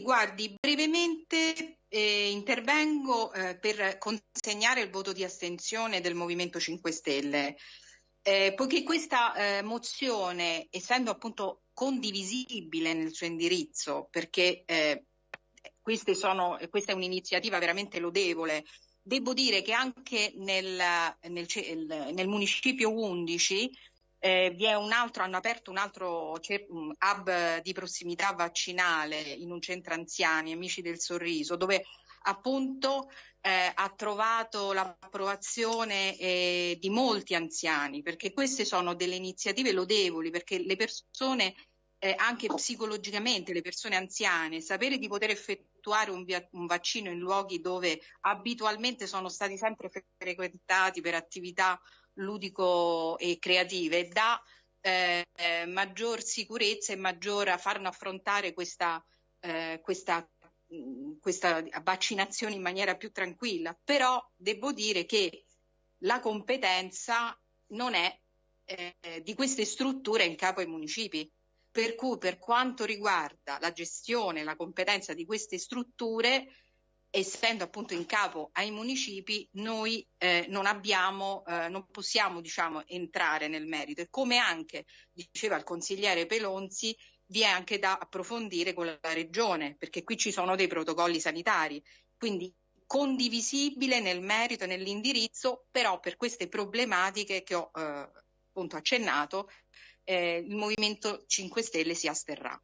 guardi, brevemente eh, intervengo eh, per consegnare il voto di astensione del Movimento 5 Stelle, eh, poiché questa eh, mozione, essendo appunto condivisibile nel suo indirizzo, perché eh, sono, questa è un'iniziativa veramente lodevole, devo dire che anche nel, nel, nel municipio 11 eh, vi è un altro, hanno aperto un altro hub di prossimità vaccinale in un centro anziani, Amici del Sorriso, dove appunto eh, ha trovato l'approvazione eh, di molti anziani, perché queste sono delle iniziative lodevoli, perché le persone, eh, anche psicologicamente, le persone anziane, sapere di poter effettuare un, via- un vaccino in luoghi dove abitualmente sono stati sempre frequentati per attività ludico e creative dà eh, maggior sicurezza e maggior farno affrontare questa, eh, questa, questa vaccinazione in maniera più tranquilla. Però devo dire che la competenza non è eh, di queste strutture in capo ai municipi. Per cui per quanto riguarda la gestione, la competenza di queste strutture, essendo appunto in capo ai municipi, noi eh, non abbiamo, eh, non possiamo diciamo, entrare nel merito e come anche diceva il consigliere Pelonzi, vi è anche da approfondire con la regione, perché qui ci sono dei protocolli sanitari, quindi condivisibile nel merito e nell'indirizzo, però per queste problematiche che ho eh, appunto accennato, eh, il Movimento 5 Stelle si asterrà.